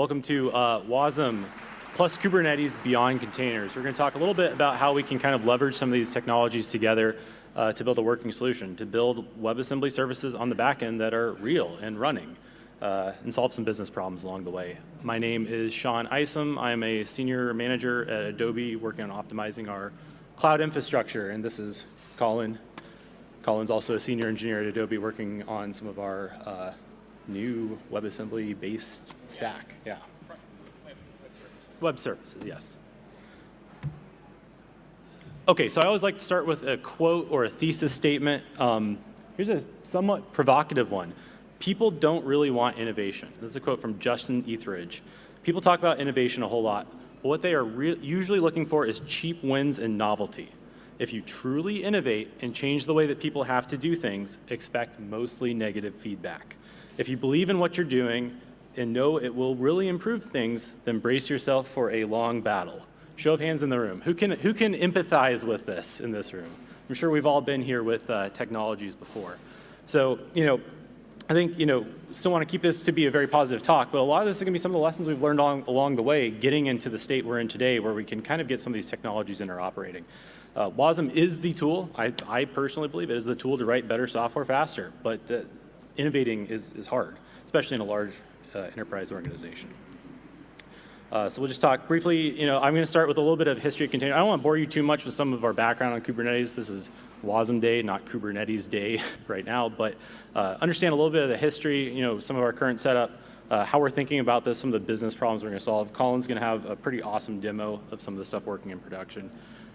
Welcome to uh, WASM plus Kubernetes beyond containers. We're going to talk a little bit about how we can kind of leverage some of these technologies together uh, to build a working solution, to build WebAssembly services on the back end that are real and running, uh, and solve some business problems along the way. My name is Sean Isom. I'm a senior manager at Adobe working on optimizing our cloud infrastructure, and this is Colin. Colin's also a senior engineer at Adobe working on some of our uh, new WebAssembly based stack. Yeah. Web services, yes. Okay, so I always like to start with a quote or a thesis statement. Um, here's a somewhat provocative one. People don't really want innovation. This is a quote from Justin Etheredge. People talk about innovation a whole lot, but what they are usually looking for is cheap wins and novelty. If you truly innovate and change the way that people have to do things, expect mostly negative feedback. If you believe in what you're doing and know it will really improve things, then brace yourself for a long battle. Show of hands in the room. Who can, who can empathize with this in this room? I'm sure we've all been here with uh, technologies before. So, you know, I think, you know, still want to keep this to be a very positive talk, but a lot of this is going to be some of the lessons we've learned along, along the way, getting into the state we're in today where we can kind of get some of these technologies interoperating. Uh, WASM is the tool. I, I, personally believe it is the tool to write better software faster, but the, innovating is, is hard, especially in a large uh, enterprise organization. Uh, so we'll just talk briefly, you know, I'm going to start with a little bit of history of container. I don't want to bore you too much with some of our background on Kubernetes. This is WASM Day, not Kubernetes Day right now, but uh, understand a little bit of the history, you know, some of our current setup, uh, how we're thinking about this, some of the business problems we're going to solve. Colin's going to have a pretty awesome demo of some of the stuff working in production.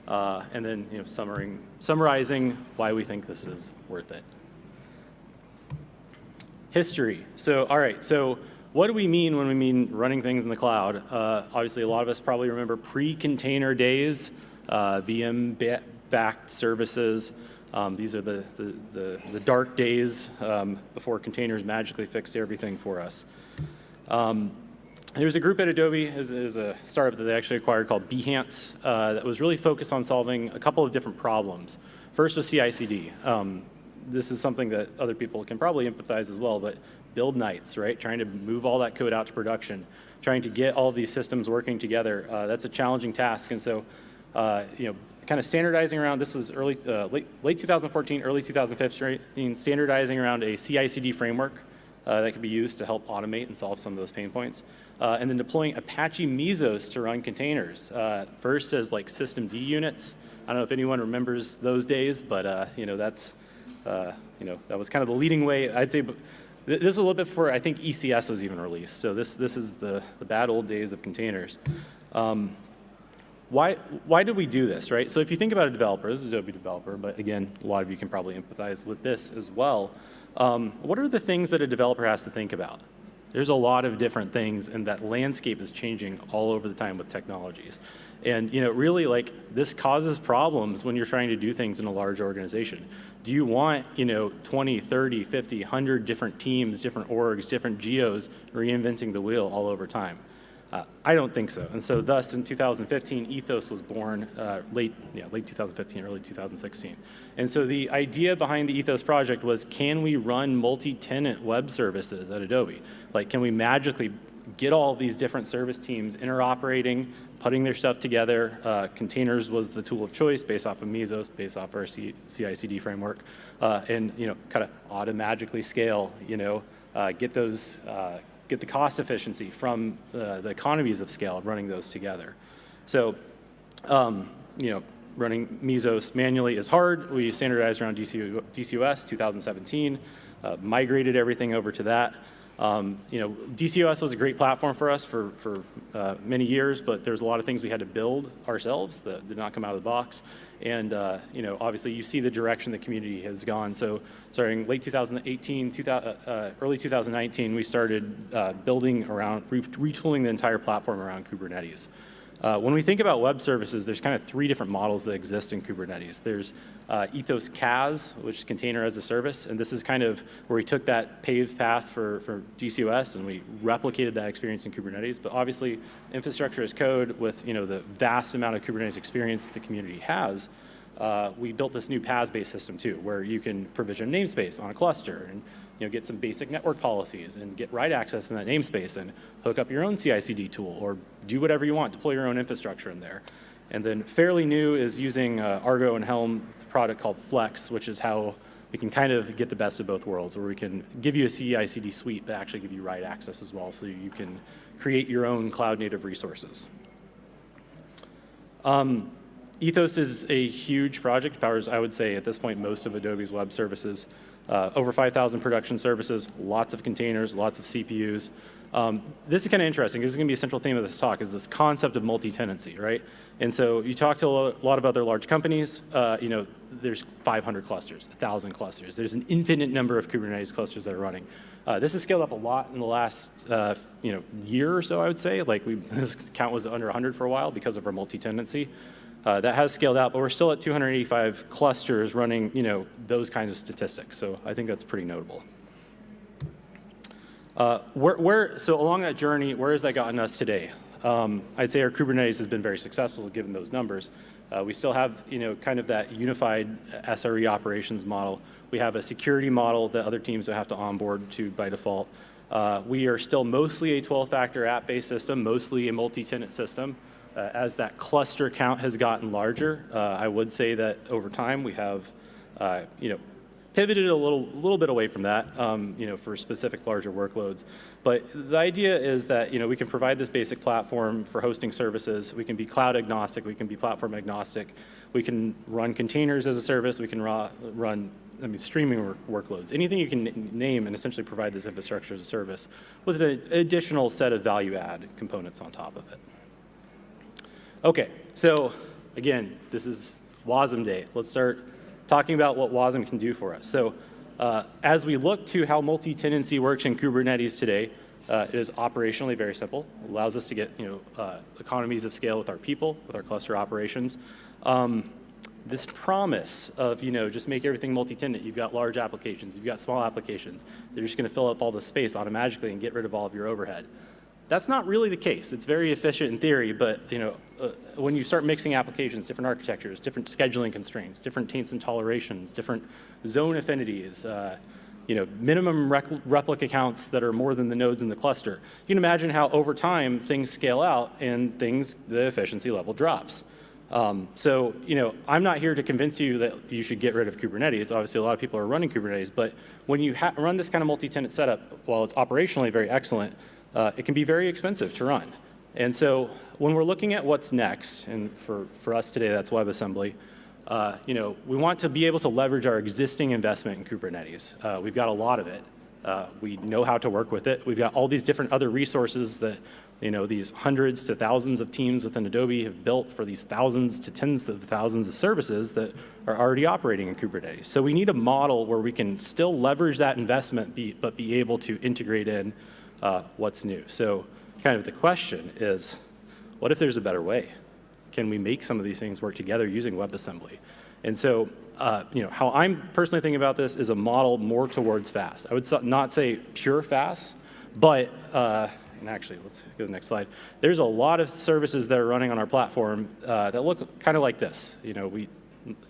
Uh, and then, you know, summarizing, summarizing why we think this is worth it. History. So, all right, so what do we mean when we mean running things in the cloud? Uh, obviously, a lot of us probably remember pre-container days, uh, VM-backed services. Um, these are the, the, the, the dark days um, before containers magically fixed everything for us. Um, there's a group at Adobe, is, is a startup that they actually acquired called Behance uh, that was really focused on solving a couple of different problems. First was CI/CD. Um, this is something that other people can probably empathize as well, but build nights, right? Trying to move all that code out to production, trying to get all these systems working together. Uh, that's a challenging task. And so, uh, you know, kind of standardizing around, this is early, uh, late, late 2014, early 2015, standardizing around a CI/CD framework uh, that could be used to help automate and solve some of those pain points. Uh, and then deploying Apache Mesos to run containers. Uh, first as like systemd units. I don't know if anyone remembers those days, but you know, that's, you know, that was kind of the leading way. I'd say this is a little bit before I think ECS was even released. So this, this is the, the bad old days of containers. Um, why, why did we do this, right? So if you think about a developer, this is Adobe developer, but again, a lot of you can probably empathize with this as well. Um, what are the things that a developer has to think about? There's a lot of different things and that landscape is changing all over the time with technologies. And you know, really like this causes problems when you're trying to do things in a large organization. Do you want, you know, 20, 30, 50, 100 different teams, different orgs, different geos reinventing the wheel all over time? Uh, I don't think so. And so thus in 2015, Ethos was born uh, late, yeah, late 2015, early 2016. And so the idea behind the Ethos project was can we run multi-tenant web services at Adobe? Like can we magically get all these different service teams interoperating, putting their stuff together. Uh, containers was the tool of choice based off of Mesos, based off our CI/CD framework, uh, and you know, kind of automatically scale. You know, uh, get those, uh, get the cost efficiency from uh, the economies of scale of running those together. So, um, you know, running Mesos manually is hard. We standardized around DC, DCOS 2017, uh, migrated everything over to that. Um, you know, DCOS was a great platform for us for, for uh, many years, but there's a lot of things we had to build ourselves that did not come out of the box. And, uh, you know, obviously you see the direction the community has gone. So starting late 2018, 2000, uh, uh, early 2019, we started uh, building around, retooling the entire platform around Kubernetes. Uh, when we think about web services, there's kind of three different models that exist in Kubernetes. There's uh, Ethos CAS, which is container as a service, and this is kind of where we took that paved path for, for DCOS and we replicated that experience in Kubernetes. But obviously, infrastructure as code with you know the vast amount of Kubernetes experience that the community has, uh, we built this new PaaS-based system too, where you can provision namespace on a cluster and you know, get some basic network policies and get write access in that namespace and hook up your own CI/CD tool or do whatever you want, deploy your own infrastructure in there. And then fairly new is using uh, Argo and Helm product called Flex, which is how we can kind of get the best of both worlds, where we can give you a CI/CD suite, but actually give you write access as well, so you can create your own cloud-native resources. Um, Ethos is a huge project, powers, I would say, at this point, most of Adobe's web services. Uh, over 5,000 production services, lots of containers, lots of CPUs. Um, this is kind of interesting. This is going to be a central theme of this talk, is this concept of multi-tenancy, right? And so you talk to a lot of other large companies, uh, you know, there's 500 clusters, 1,000 clusters. There's an infinite number of Kubernetes clusters that are running. Uh, this has scaled up a lot in the last, uh, you know, year or so, I would say. Like we, this count was under 100 for a while because of our multi-tenancy. Uh, that has scaled out, but we're still at 285 clusters running, you know, those kinds of statistics. So I think that's pretty notable. Uh, where, where, so along that journey, where has that gotten us today? Um, I'd say our Kubernetes has been very successful given those numbers. Uh, we still have, you know, kind of that unified SRE operations model. We have a security model that other teams have to onboard to by default. Uh, we are still mostly a 12-factor app-based system, mostly a multi-tenant system. Uh, as that cluster count has gotten larger, uh, I would say that over time we have, uh, you know, pivoted a little, little bit away from that, um, you know, for specific larger workloads. But the idea is that, you know, we can provide this basic platform for hosting services. We can be cloud agnostic. We can be platform agnostic. We can run containers as a service. We can run, I mean, streaming work workloads. Anything you can name and essentially provide this infrastructure as a service with an additional set of value add components on top of it. Okay, so again, this is WASM Day. Let's start talking about what WASM can do for us. So uh, as we look to how multi-tenancy works in Kubernetes today, uh, it is operationally very simple. It allows us to get you know, uh, economies of scale with our people, with our cluster operations. Um, this promise of, you know, just make everything multi-tenant. You've got large applications, you've got small applications. They're just going to fill up all the space automatically and get rid of all of your overhead. That's not really the case. It's very efficient in theory, but you know, uh, when you start mixing applications, different architectures, different scheduling constraints, different taints and tolerations, different zone affinities, uh, you know, minimum replica counts that are more than the nodes in the cluster, you can imagine how over time things scale out and things, the efficiency level drops. Um, so, you know, I'm not here to convince you that you should get rid of Kubernetes. Obviously, a lot of people are running Kubernetes, but when you run this kind of multi-tenant setup, while it's operationally very excellent, uh, it can be very expensive to run. And so when we're looking at what's next, and for, for us today, that's WebAssembly, uh, you know, we want to be able to leverage our existing investment in Kubernetes. Uh, we've got a lot of it. Uh, we know how to work with it. We've got all these different other resources that, you know, these hundreds to thousands of teams within Adobe have built for these thousands to tens of thousands of services that are already operating in Kubernetes. So we need a model where we can still leverage that investment, be, but be able to integrate in uh, what's new. So kind of the question is, what if there's a better way? Can we make some of these things work together using WebAssembly? And so, uh, you know, how I'm personally thinking about this is a model more towards FaaS. I would not say pure FaaS, but, uh, and actually, let's go to the next slide. There's a lot of services that are running on our platform uh, that look kind of like this. You know, we,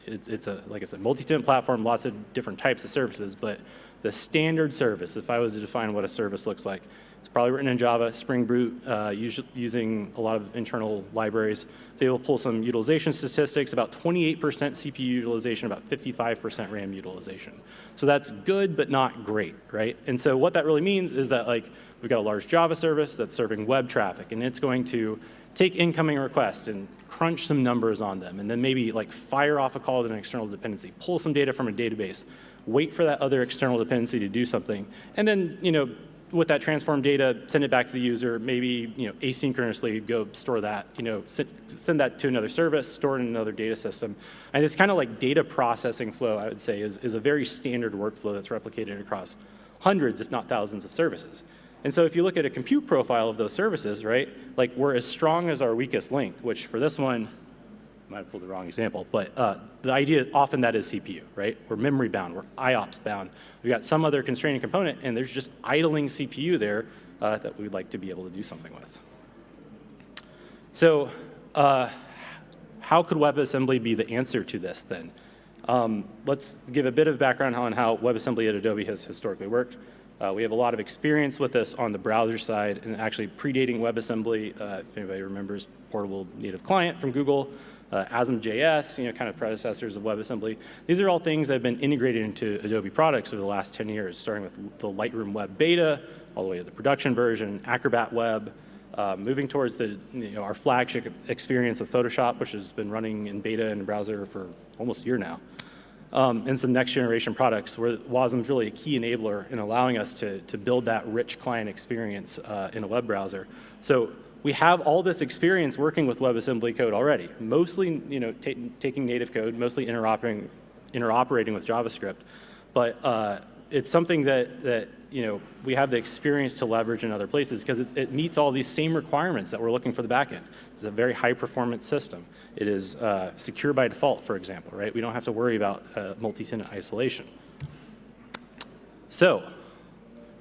it's, it's a, like I said, multi-tenant platform, lots of different types of services, but the standard service, if I was to define what a service looks like, it's probably written in Java, Spring Boot, uh, using a lot of internal libraries. So They will pull some utilization statistics, about 28% CPU utilization, about 55% RAM utilization. So that's good, but not great, right? And so what that really means is that like we've got a large Java service that's serving web traffic, and it's going to take incoming requests and crunch some numbers on them, and then maybe like fire off a call to an external dependency, pull some data from a database, wait for that other external dependency to do something, and then you know with that transform data, send it back to the user, maybe you know, asynchronously go store that, you know, send, send that to another service, store it in another data system. And this kind of like data processing flow, I would say, is, is a very standard workflow that's replicated across hundreds, if not thousands of services. And so if you look at a compute profile of those services, right, like we're as strong as our weakest link, which for this one, might have pulled the wrong example, but uh, the idea often that is CPU, right? We're memory bound, we're IOPS bound. We've got some other constraining component and there's just idling CPU there uh, that we'd like to be able to do something with. So uh, how could WebAssembly be the answer to this then? Um, let's give a bit of background on how WebAssembly at Adobe has historically worked. Uh, we have a lot of experience with this on the browser side and actually predating WebAssembly, uh, if anybody remembers Portable Native Client from Google, uh, ASM.js, you know, kind of predecessors of WebAssembly. These are all things that have been integrated into Adobe products over the last 10 years, starting with the Lightroom Web Beta, all the way to the production version, Acrobat Web, uh, moving towards the, you know, our flagship experience of Photoshop, which has been running in beta the browser for almost a year now um, and some next generation products where WASM is really a key enabler in allowing us to, to build that rich client experience uh, in a web browser. So we have all this experience working with WebAssembly code already, mostly you know, taking native code, mostly interoperating, interoperating with JavaScript. But uh, it's something that, that you know, we have the experience to leverage in other places because it, it, meets all these same requirements that we're looking for the backend. It's a very high performance system. It is uh, secure by default, for example, right? We don't have to worry about uh, multi-tenant isolation. So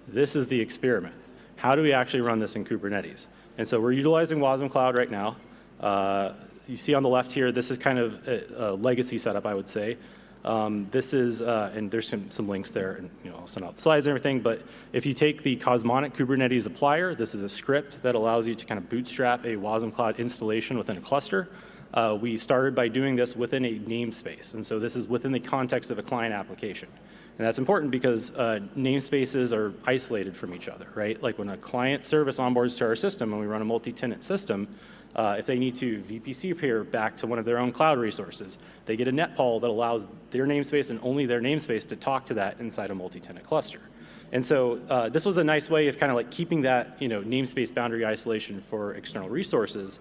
this is the experiment. How do we actually run this in Kubernetes? And so we're utilizing Wasm Cloud right now. Uh, you see on the left here, this is kind of a, a legacy setup, I would say. Um, this is, uh, and there's some, some links there, and you know, I'll send out the slides and everything, but if you take the Cosmonic Kubernetes applier, this is a script that allows you to kind of bootstrap a Wasm Cloud installation within a cluster. Uh, we started by doing this within a namespace, and so this is within the context of a client application. And that's important because uh, namespaces are isolated from each other, right? Like when a client service onboards to our system and we run a multi-tenant system, uh, if they need to VPC peer back to one of their own cloud resources, they get a netpol that allows their namespace and only their namespace to talk to that inside a multi-tenant cluster. And so uh, this was a nice way of kind of like keeping that you know, namespace boundary isolation for external resources.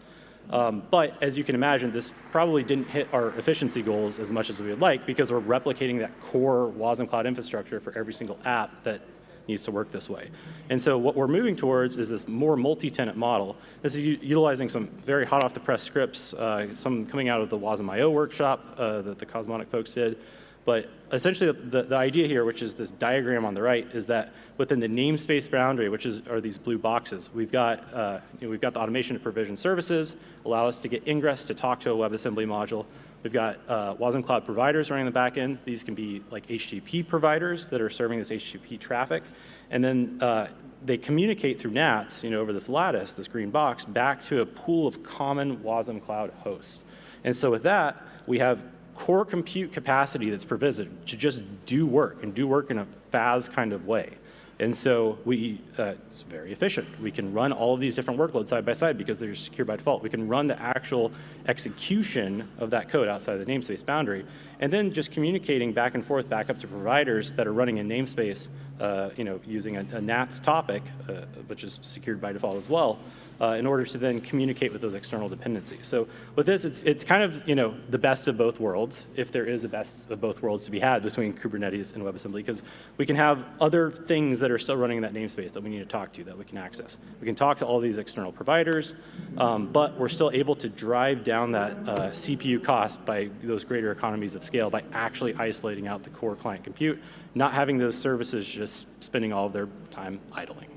Um, but as you can imagine, this probably didn't hit our efficiency goals as much as we would like because we're replicating that core WASM cloud infrastructure for every single app that needs to work this way. And so what we're moving towards is this more multi-tenant model. This is utilizing some very hot off the press scripts, uh, some coming out of the WASM.io workshop uh, that the Cosmonic folks did. But essentially the, the, the, idea here, which is this diagram on the right, is that within the namespace boundary, which is, are these blue boxes, we've got, uh, you know, we've got the automation to provision services, allow us to get ingress to talk to a WebAssembly module. We've got uh, WASM Cloud providers running the back end. These can be like HTTP providers that are serving this HTTP traffic. And then uh, they communicate through NATS, you know, over this lattice, this green box, back to a pool of common WASM Cloud hosts. And so with that, we have core compute capacity that's provisioned to just do work and do work in a FaaS kind of way. And so we, uh, it's very efficient. We can run all of these different workloads side by side because they're secure by default. We can run the actual execution of that code outside of the namespace boundary, and then just communicating back and forth back up to providers that are running in namespace, uh, you know, using a, a NATS topic, uh, which is secured by default as well, uh, in order to then communicate with those external dependencies. So with this, it's, it's kind of you know, the best of both worlds, if there is a best of both worlds to be had between Kubernetes and WebAssembly, because we can have other things that are still running in that namespace that we need to talk to, that we can access. We can talk to all these external providers, um, but we're still able to drive down that uh, CPU cost by those greater economies of scale by actually isolating out the core client compute, not having those services just spending all of their time idling.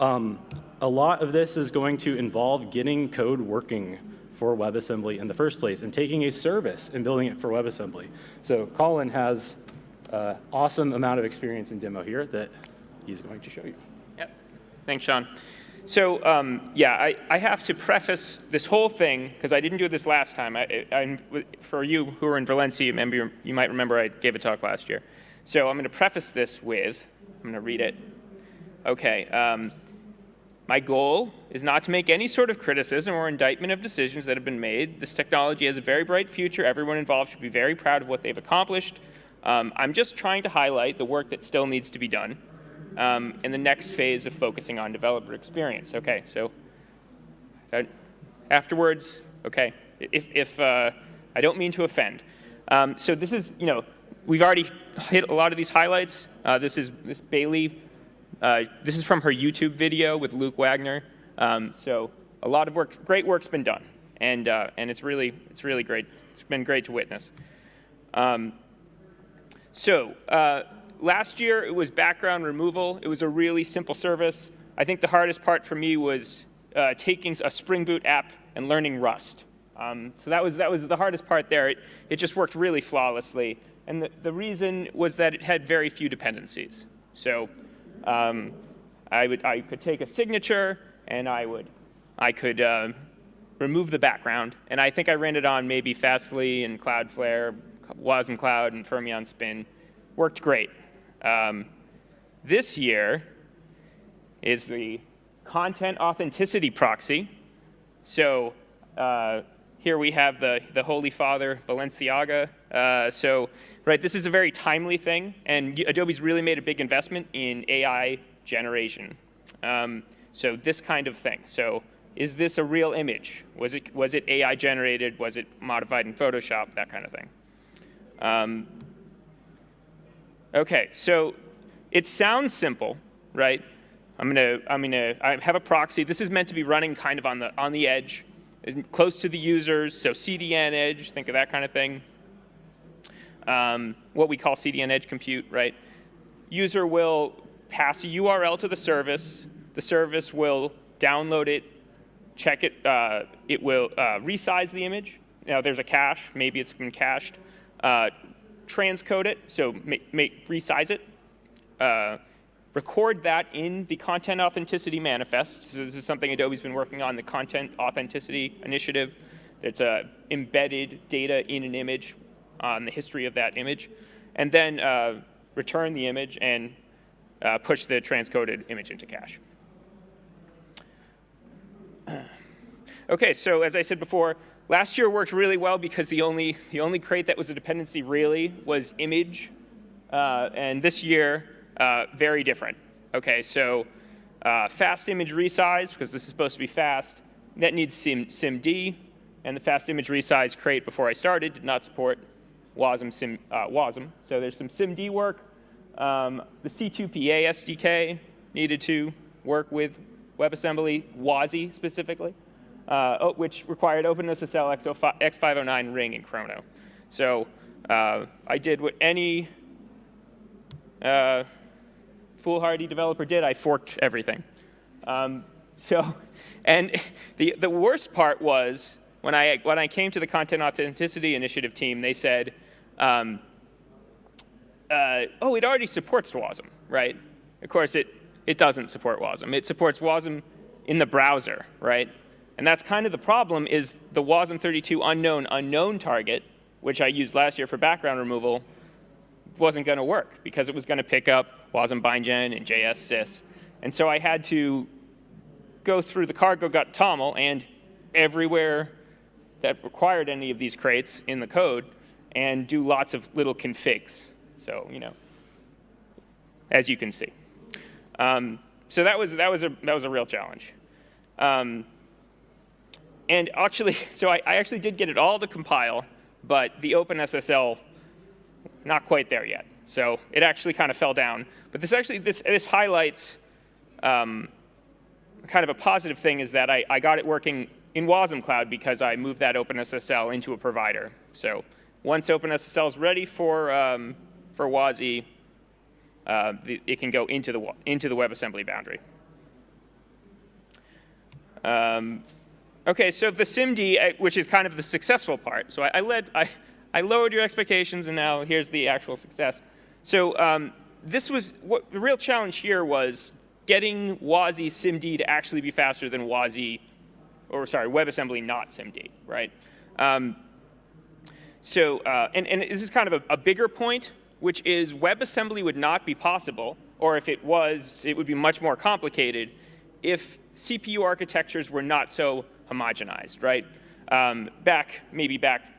Um, a lot of this is going to involve getting code working for WebAssembly in the first place and taking a service and building it for WebAssembly. So Colin has an awesome amount of experience in demo here that he's going to show you. Yep. Thanks, Sean. So um, yeah, I, I, have to preface this whole thing, because I didn't do this last time. I, I, for you who are in Valencia, you might remember I gave a talk last year. So I'm going to preface this with, I'm going to read it. Okay. Um, my goal is not to make any sort of criticism or indictment of decisions that have been made. This technology has a very bright future. Everyone involved should be very proud of what they've accomplished. Um, I'm just trying to highlight the work that still needs to be done um, in the next phase of focusing on developer experience. Okay, so uh, afterwards, okay, if, if uh, I don't mean to offend. Um, so this is, you know, we've already hit a lot of these highlights. Uh, this is this Bailey uh, this is from her YouTube video with Luke Wagner. Um, so a lot of work, great work's been done, and uh, and it's really it's really great. It's been great to witness. Um, so uh, last year it was background removal. It was a really simple service. I think the hardest part for me was uh, taking a Spring Boot app and learning Rust. Um, so that was, that was the hardest part there. It, it just worked really flawlessly. And the, the reason was that it had very few dependencies. So um, I, would, I could take a signature and I, would, I could uh, remove the background. And I think I ran it on maybe Fastly and Cloudflare, Wasm Cloud and Fermyon Spin. Worked great. Um, this year is the content authenticity proxy. So uh, here we have the, the Holy Father, Balenciaga. Uh, so right, this is a very timely thing, and Adobe's really made a big investment in AI generation. Um, so this kind of thing. So is this a real image? Was it, was it AI generated? Was it modified in Photoshop? That kind of thing. Um, okay, so it sounds simple, right? I'm gonna, I'm gonna, I have a proxy. This is meant to be running kind of on the, on the edge, close to the users, so CDN edge, think of that kind of thing. Um, what we call CDN edge compute, right? User will pass a URL to the service. The service will download it, check it, uh, it will uh, resize the image. Now there's a cache, maybe it's been cached. Uh, transcode it, so make, make, resize it. Record that in the content authenticity manifest. So this is something Adobe's been working on, the content authenticity initiative. It's uh, embedded data in an image on the history of that image. And then uh, return the image and uh, push the transcoded image into cache. okay, so as I said before, last year worked really well because the only, the only crate that was a dependency really was image. Uh, and this year, uh, very different. Okay, so uh, fast image resize, because this is supposed to be fast, that needs Sim, SIMD, and the fast image resize crate before I started did not support WASM, Sim, uh, WASM. So there's some SIMD work. Um, the C2PA SDK needed to work with WebAssembly, WASI specifically, uh, which required OpenSSL X509 ring and Chrono. So uh, I did what any uh, foolhardy developer did, I forked everything. Um, so, and the, the worst part was when I, when I came to the Content Authenticity Initiative team, they said, um, uh, oh, it already supports WASM, right? Of course, it, it doesn't support WASM. It supports WASM in the browser, right? And that's kind of the problem is the WASM32 unknown unknown target, which I used last year for background removal, wasn't going to work because it was going to pick up WASM bindgen and JS sys. And so I had to go through the cargo gut toml and everywhere that required any of these crates in the code and do lots of little configs. So, you know, as you can see. Um, so that was, that, was a, that was a real challenge. Um, and actually, so I, I actually did get it all to compile, but the OpenSSL not quite there yet. So it actually kind of fell down. But this actually, this, this highlights um, kind of a positive thing is that I, I got it working in Wasm Cloud because I moved that OpenSSL into a provider. So once OpenSSL is ready for, um, for WASI, uh, it can go into the, into the WebAssembly boundary. Um, okay, so the SIMD, uh, which is kind of the successful part. So I, I led, I, I lowered your expectations, and now here's the actual success. So um, this was what the real challenge here was getting WASI SIMD to actually be faster than WASI, or sorry, WebAssembly not SIMD, right? Um, so, uh, and, and this is kind of a, a bigger point, which is WebAssembly would not be possible, or if it was, it would be much more complicated if CPU architectures were not so homogenized, right? Um, back, maybe back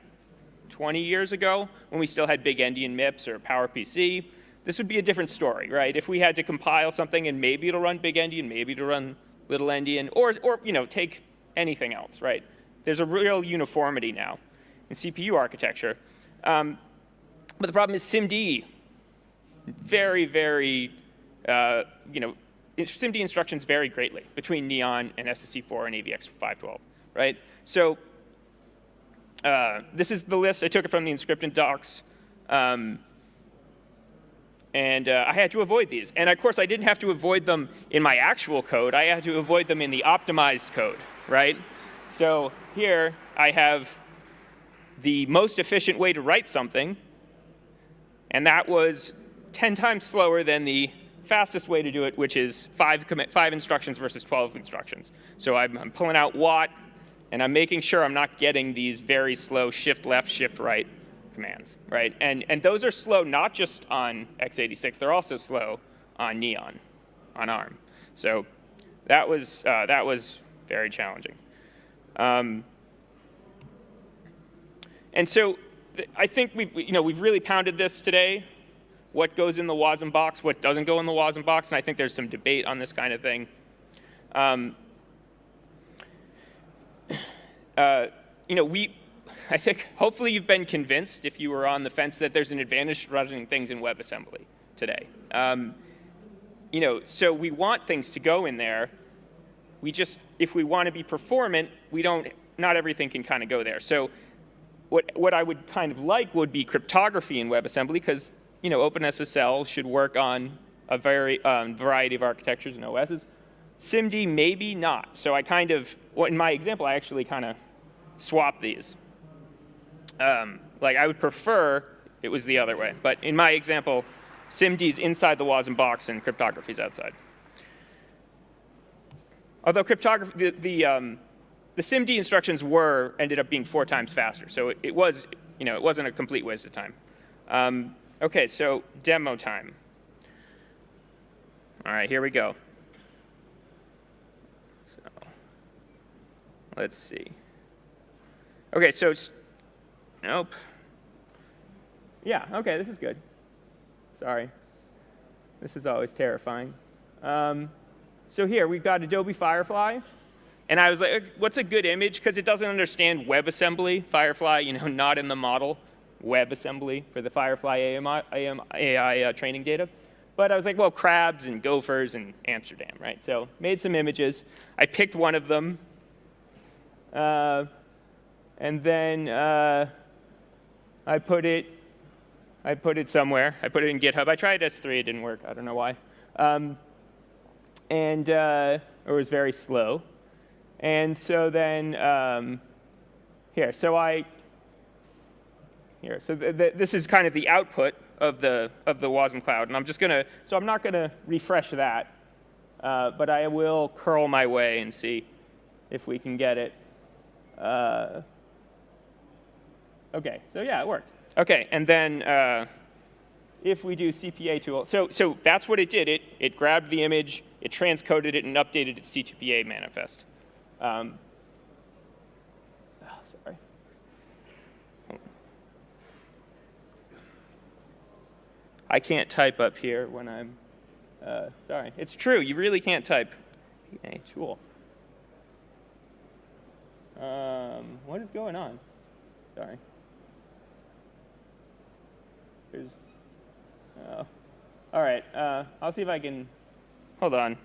20 years ago when we still had big endian MIPS or PowerPC, this would be a different story, right? If we had to compile something and maybe it'll run big endian, maybe it'll run little endian, or, or you know, take anything else, right? There's a real uniformity now in CPU architecture. Um, but the problem is SIMD, very, very, uh, you know, SIMD instructions vary greatly between Neon and SSE4 and AVX512, right? So uh, this is the list. I took it from the Emscripten docs. Um, and uh, I had to avoid these. And of course, I didn't have to avoid them in my actual code. I had to avoid them in the optimized code, right? So here I have the most efficient way to write something, and that was 10 times slower than the fastest way to do it, which is five, five instructions versus 12 instructions. So I'm, I'm pulling out what, and I'm making sure I'm not getting these very slow shift left, shift right commands, right? And, and those are slow not just on x86, they're also slow on Neon, on ARM. So that was, uh, that was very challenging. Um, and so I think we've, you know, we've really pounded this today, what goes in the WASM box, what doesn't go in the WASM box, and I think there's some debate on this kind of thing. Um, uh, you know, we, I think hopefully you've been convinced, if you were on the fence, that there's an advantage to running things in WebAssembly today. Um, you know, so we want things to go in there. We just, if we want to be performant, we don't, not everything can kind of go there. So what, what I would kind of like would be cryptography in WebAssembly because, you know, OpenSSL should work on a very um, variety of architectures and OSs. SIMD maybe not. So I kind of, well, in my example, I actually kind of swap these. Um, like I would prefer it was the other way. But in my example, SIMD is inside the WASM box and cryptography is outside. Although cryptography, the, the, um, the SIMD instructions were, ended up being four times faster. So it, it was, you know, it wasn't a complete waste of time. Um, okay, so demo time. All right, here we go. So let's see. Okay, so nope. Yeah, okay, this is good. Sorry. This is always terrifying. Um, so here, we've got Adobe Firefly. And I was like, what's a good image? Because it doesn't understand WebAssembly, Firefly, you know, not in the model, WebAssembly for the Firefly AMI, AM, AI uh, training data. But I was like, well, crabs and gophers and Amsterdam, right? So made some images. I picked one of them. Uh, and then uh, I put it, I put it somewhere. I put it in GitHub. I tried S3, it didn't work. I don't know why. Um, and uh, it was very slow. And so then um, here, so I here, so th th this is kind of the output of the of the WASM cloud, and I'm just gonna so I'm not gonna refresh that, uh, but I will curl my way and see if we can get it. Uh, okay, so yeah, it worked. Okay, and then uh, if we do CPA tool, so so that's what it did. It it grabbed the image, it transcoded it, and updated its C2PA manifest. Um, oh, sorry. I can't type up here when I'm, uh, sorry. It's true, you really can't type. A tool. Um, what is going on? Sorry. Here's, oh. All right, uh, I'll see if I can, hold on.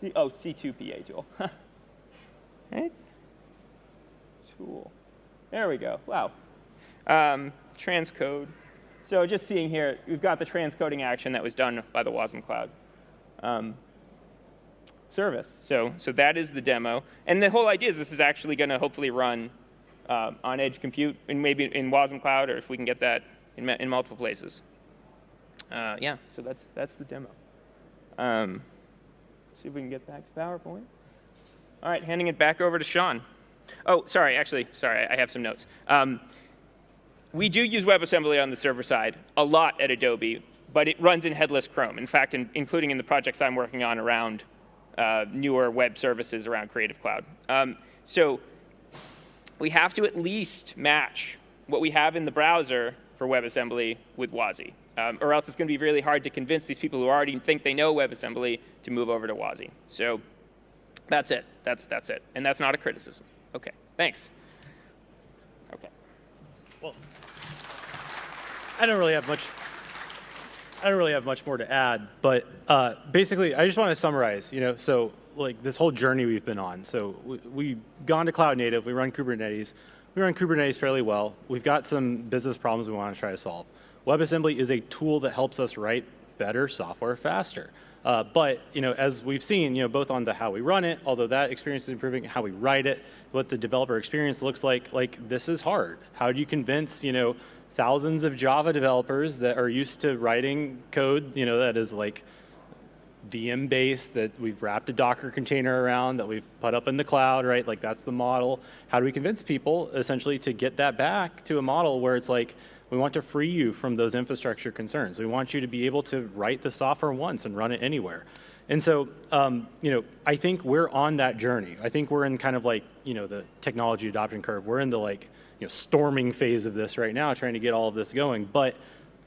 C, oh, C2PA tool. right? Tool. There we go. Wow. Um, transcode. So just seeing here, we've got the transcoding action that was done by the WASM Cloud um, service. So, so that is the demo. And the whole idea is this is actually going to hopefully run uh, on edge compute, and maybe in WASM Cloud, or if we can get that in, in multiple places. Uh, yeah, so that's, that's the demo. Um, See if we can get back to PowerPoint. All right, handing it back over to Sean. Oh, sorry, actually, sorry, I have some notes. Um, we do use WebAssembly on the server side a lot at Adobe, but it runs in headless Chrome. In fact, in, including in the projects I'm working on around uh, newer web services around Creative Cloud. Um, so we have to at least match what we have in the browser for WebAssembly with WASI um, or else it's going to be really hard to convince these people who already think they know WebAssembly to move over to WASI. So that's it. That's, that's it. And that's not a criticism. OK, thanks. OK. Well, I don't really have much. I don't really have much more to add, but uh, basically, I just want to summarize. You know, so like this whole journey we've been on. So we, we've gone to cloud native. We run Kubernetes. We run Kubernetes fairly well. We've got some business problems we want to try to solve. WebAssembly is a tool that helps us write better software faster. Uh, but you know, as we've seen, you know, both on the how we run it, although that experience is improving, how we write it, what the developer experience looks like, like this is hard. How do you convince you know thousands of Java developers that are used to writing code, you know, that is like VM based that we've wrapped a Docker container around that we've put up in the cloud, right? Like that's the model. How do we convince people essentially to get that back to a model where it's like, we want to free you from those infrastructure concerns. We want you to be able to write the software once and run it anywhere. And so, um, you know, I think we're on that journey. I think we're in kind of like, you know, the technology adoption curve. We're in the like, you know, storming phase of this right now, trying to get all of this going. But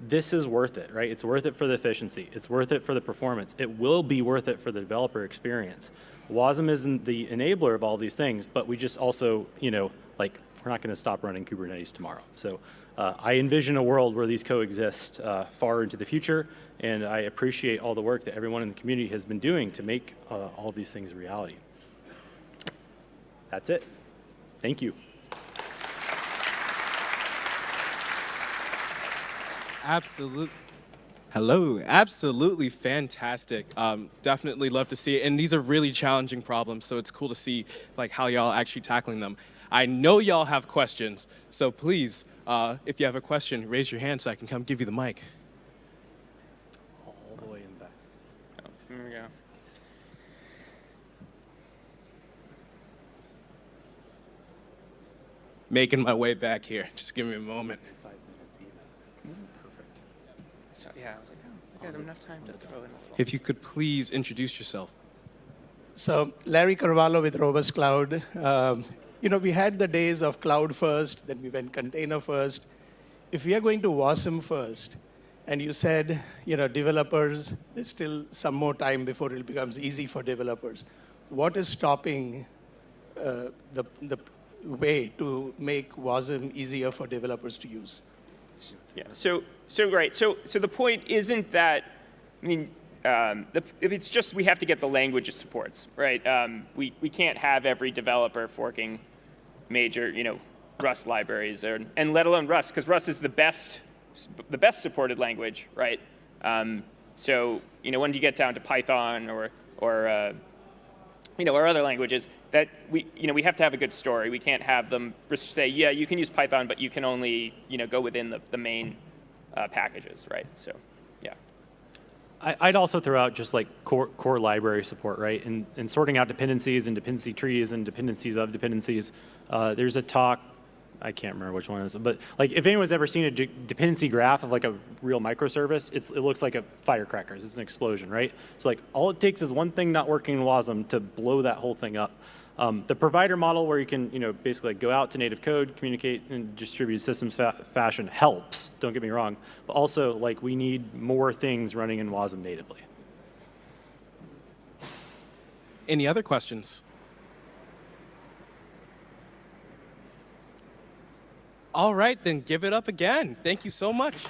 this is worth it, right? It's worth it for the efficiency. It's worth it for the performance. It will be worth it for the developer experience. WASM isn't the enabler of all these things, but we just also, you know, like we're not going to stop running Kubernetes tomorrow. So uh, I envision a world where these coexist uh, far into the future, and I appreciate all the work that everyone in the community has been doing to make uh, all these things a reality. That's it. Thank you. Absolutely. Hello, absolutely fantastic. Um, definitely love to see it, and these are really challenging problems, so it's cool to see like how y'all actually tackling them. I know y'all have questions, so please, uh, if you have a question, raise your hand so I can come give you the mic. All the way in back. Oh, here we go. Making my way back here. Just give me a moment. Five minutes even. Perfect. So yeah, I was like, oh, I got enough time to throw in. a little- If you could please introduce yourself. So Larry Carvalho with Robust Cloud. Um, you know, we had the days of cloud first, then we went container first. If we are going to WASM first, and you said, you know, developers, there's still some more time before it becomes easy for developers. What is stopping uh, the, the way to make WASM easier for developers to use? Yeah. So so right. So so the point isn't that. I mean, um, the, it's just we have to get the language it supports, right? Um, we we can't have every developer forking major, you know, Rust libraries, or, and let alone Rust, because Rust is the best the best supported language, right? Um, so you know, when you get down to Python or or uh, you know, or other languages, that we, you know, we have to have a good story. We can't have them say, yeah, you can use Python, but you can only, you know, go within the, the main uh, packages, right? So, yeah. I- I'd also throw out just like core, core library support, right? And, and sorting out dependencies and dependency trees and dependencies of dependencies. Uh, there's a talk, I can't remember which one it is, but like if anyone's ever seen a de- dependency graph of like a real microservice, it's, it looks like a firecrackers. It's an explosion, right? So like all it takes is one thing not working in WASM to blow that whole thing up. Um, the provider model where you can, you know, basically go out to native code, communicate in distributed systems fa fashion helps, don't get me wrong, but also like we need more things running in WASM natively. Any other questions? All right, then give it up again. Thank you so much.